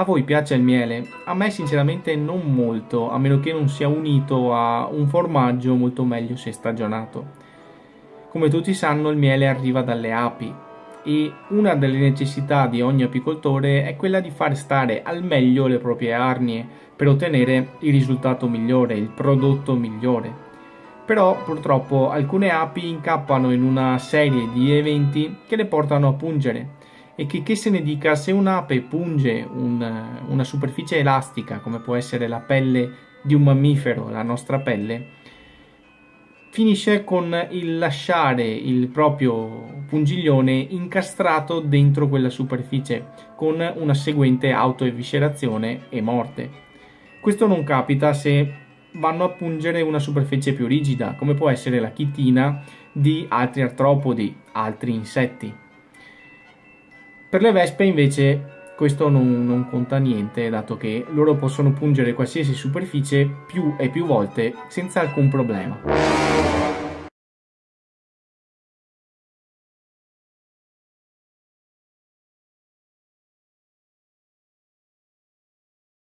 A voi piace il miele? A me sinceramente non molto, a meno che non sia unito a un formaggio molto meglio se stagionato. Come tutti sanno il miele arriva dalle api e una delle necessità di ogni apicoltore è quella di far stare al meglio le proprie arnie per ottenere il risultato migliore, il prodotto migliore. Però purtroppo alcune api incappano in una serie di eventi che le portano a pungere e che, che se ne dica se un'ape punge un, una superficie elastica come può essere la pelle di un mammifero, la nostra pelle, finisce con il lasciare il proprio pungiglione incastrato dentro quella superficie con una seguente autoeviscerazione e morte. Questo non capita se vanno a pungere una superficie più rigida, come può essere la chitina di altri artropodi, altri insetti. Per le vespe invece questo non, non, conta niente dato che loro possono pungere qualsiasi superficie più e più volte senza alcun problema.